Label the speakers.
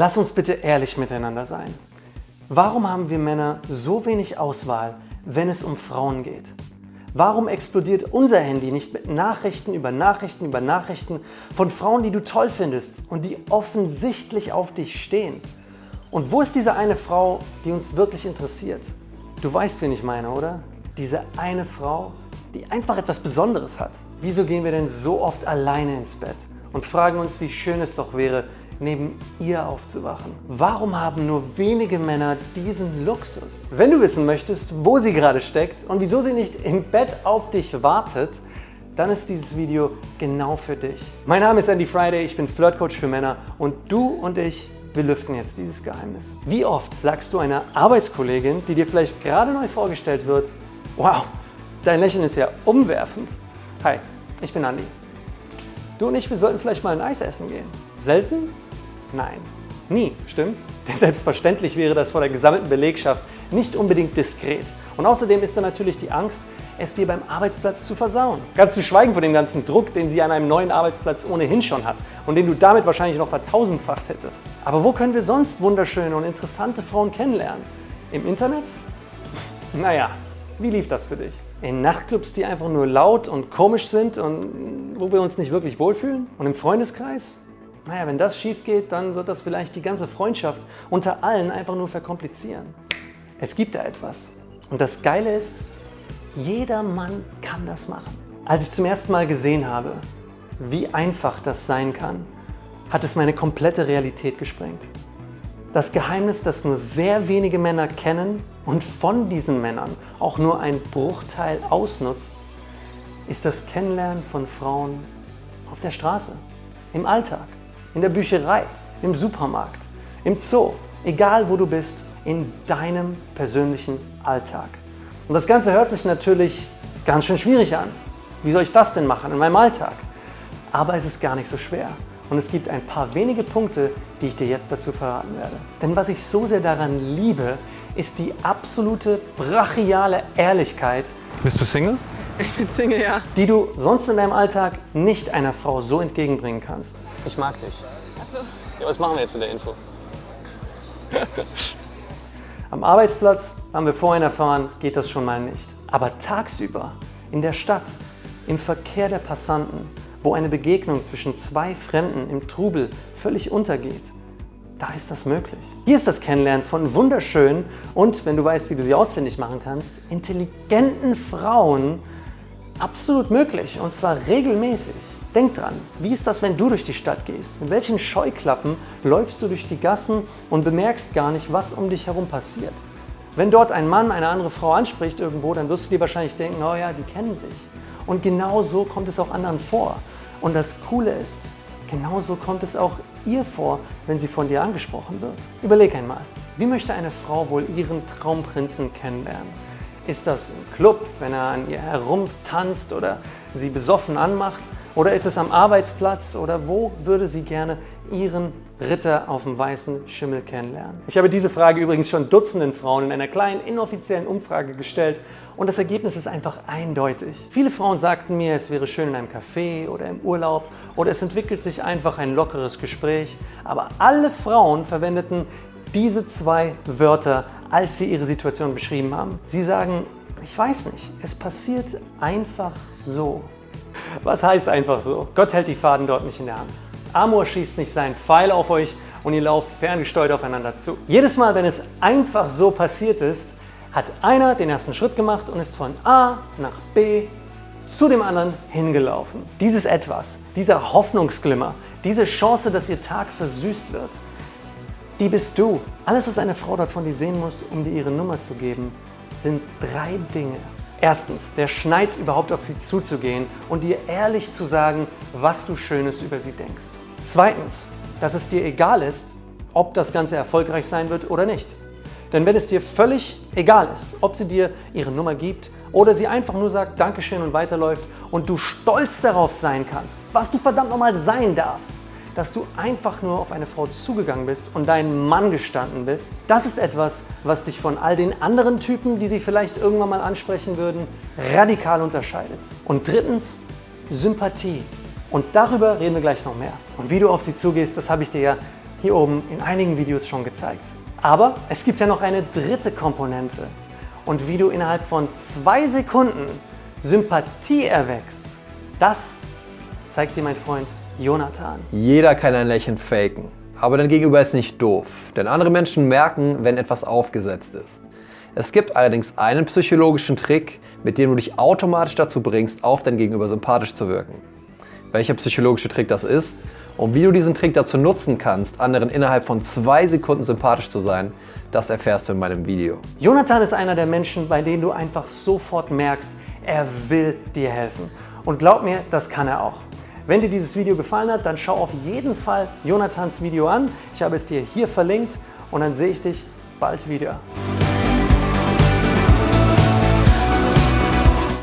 Speaker 1: Lass uns bitte ehrlich miteinander sein. Warum haben wir Männer so wenig Auswahl, wenn es um Frauen geht? Warum explodiert unser Handy nicht mit Nachrichten über Nachrichten über Nachrichten von Frauen, die du toll findest und die offensichtlich auf dich stehen? Und wo ist diese eine Frau, die uns wirklich interessiert? Du weißt, wen ich meine, oder? Diese eine Frau, die einfach etwas Besonderes hat. Wieso gehen wir denn so oft alleine ins Bett und fragen uns, wie schön es doch wäre, neben ihr aufzuwachen? Warum haben nur wenige Männer diesen Luxus? Wenn du wissen möchtest, wo sie gerade steckt und wieso sie nicht im Bett auf dich wartet, dann ist dieses Video genau für dich. Mein Name ist Andy Friday, ich bin Flirtcoach für Männer und du und ich, wir lüften jetzt dieses Geheimnis. Wie oft sagst du einer Arbeitskollegin, die dir vielleicht gerade neu vorgestellt wird, wow, dein Lächeln ist ja umwerfend. Hi, ich bin Andy. Du und ich, wir sollten vielleicht mal ein Eis essen gehen. Selten? Nein, nie, stimmt's? Denn selbstverständlich wäre das vor der gesammelten Belegschaft nicht unbedingt diskret. Und außerdem ist da natürlich die Angst, es dir beim Arbeitsplatz zu versauen. Ganz zu schweigen von dem ganzen Druck, den sie an einem neuen Arbeitsplatz ohnehin schon hat und den du damit wahrscheinlich noch vertausendfacht hättest. Aber wo können wir sonst wunderschöne und interessante Frauen kennenlernen? Im Internet? Naja, wie lief das für dich? In Nachtclubs, die einfach nur laut und komisch sind und wo wir uns nicht wirklich wohlfühlen? Und im Freundeskreis? Naja, wenn das schief geht, dann wird das vielleicht die ganze Freundschaft unter allen einfach nur verkomplizieren. Es gibt da etwas. Und das Geile ist, jeder Mann kann das machen. Als ich zum ersten Mal gesehen habe, wie einfach das sein kann, hat es meine komplette Realität gesprengt. Das Geheimnis, das nur sehr wenige Männer kennen und von diesen Männern auch nur ein Bruchteil ausnutzt, ist das Kennenlernen von Frauen auf der Straße, im Alltag in der Bücherei, im Supermarkt, im Zoo, egal wo du bist, in deinem persönlichen Alltag. Und das Ganze hört sich natürlich ganz schön schwierig an. Wie soll ich das denn machen in meinem Alltag? Aber es ist gar nicht so schwer. Und es gibt ein paar wenige Punkte, die ich dir jetzt dazu verraten werde. Denn was ich so sehr daran liebe, ist die absolute brachiale Ehrlichkeit. Bist du Single?
Speaker 2: Ich bin Single, ja.
Speaker 1: Die du sonst in deinem Alltag nicht einer Frau so entgegenbringen kannst. Ich mag dich.
Speaker 2: Achso.
Speaker 1: Ja, was machen wir jetzt mit der Info? Am Arbeitsplatz, haben wir vorhin erfahren, geht das schon mal nicht. Aber tagsüber, in der Stadt, im Verkehr der Passanten, wo eine Begegnung zwischen zwei Fremden im Trubel völlig untergeht, da ist das möglich. Hier ist das Kennenlernen von wunderschönen und, wenn du weißt, wie du sie ausfindig machen kannst, intelligenten Frauen absolut möglich und zwar regelmäßig. Denk dran, wie ist das, wenn du durch die Stadt gehst? Mit welchen Scheuklappen läufst du durch die Gassen und bemerkst gar nicht, was um dich herum passiert? Wenn dort ein Mann eine andere Frau anspricht irgendwo, dann wirst du dir wahrscheinlich denken, oh ja, die kennen sich. Und genau so kommt es auch anderen vor. Und das Coole ist, genauso kommt es auch ihr vor, wenn sie von dir angesprochen wird. Überleg einmal, wie möchte eine Frau wohl ihren Traumprinzen kennenlernen? Ist das im Club, wenn er an ihr herumtanzt oder sie besoffen anmacht? Oder ist es am Arbeitsplatz? Oder wo würde sie gerne ihren Ritter auf dem weißen Schimmel kennenlernen? Ich habe diese Frage übrigens schon Dutzenden Frauen in einer kleinen inoffiziellen Umfrage gestellt und das Ergebnis ist einfach eindeutig. Viele Frauen sagten mir, es wäre schön in einem Café oder im Urlaub oder es entwickelt sich einfach ein lockeres Gespräch. Aber alle Frauen verwendeten diese zwei Wörter als sie ihre Situation beschrieben haben. Sie sagen, ich weiß nicht, es passiert einfach so. Was heißt einfach so? Gott hält die Faden dort nicht in der Hand. Amor schießt nicht seinen Pfeil auf euch und ihr lauft ferngesteuert aufeinander zu. Jedes Mal, wenn es einfach so passiert ist, hat einer den ersten Schritt gemacht und ist von A nach B zu dem anderen hingelaufen. Dieses Etwas, dieser Hoffnungsglimmer, diese Chance, dass ihr Tag versüßt wird, die bist du. Alles, was eine Frau dort von dir sehen muss, um dir ihre Nummer zu geben, sind drei Dinge. Erstens, der Schneid überhaupt auf sie zuzugehen und dir ehrlich zu sagen, was du Schönes über sie denkst. Zweitens, dass es dir egal ist, ob das Ganze erfolgreich sein wird oder nicht. Denn wenn es dir völlig egal ist, ob sie dir ihre Nummer gibt oder sie einfach nur sagt Dankeschön und weiterläuft und du stolz darauf sein kannst, was du verdammt nochmal sein darfst, dass du einfach nur auf eine Frau zugegangen bist und deinen Mann gestanden bist. Das ist etwas, was dich von all den anderen Typen, die sie vielleicht irgendwann mal ansprechen würden, radikal unterscheidet. Und drittens, Sympathie. Und darüber reden wir gleich noch mehr. Und wie du auf sie zugehst, das habe ich dir ja hier oben in einigen Videos schon gezeigt. Aber es gibt ja noch eine dritte Komponente. Und wie du innerhalb von zwei Sekunden Sympathie erwächst, das zeigt dir mein Freund Jonathan.
Speaker 2: Jeder kann ein Lächeln faken. Aber dein Gegenüber ist nicht doof, denn andere Menschen merken, wenn etwas aufgesetzt ist. Es gibt allerdings einen psychologischen Trick, mit dem du dich automatisch dazu bringst, auf dein Gegenüber sympathisch zu wirken. Welcher psychologische Trick das ist und wie du diesen Trick dazu nutzen kannst, anderen innerhalb von zwei Sekunden sympathisch zu sein, das erfährst du in meinem Video.
Speaker 1: Jonathan ist einer der Menschen, bei denen du einfach sofort merkst, er will dir helfen. Und glaub mir, das kann er auch. Wenn dir dieses Video gefallen hat, dann schau auf jeden Fall Jonathans Video an. Ich habe es dir hier verlinkt und dann sehe ich dich bald wieder.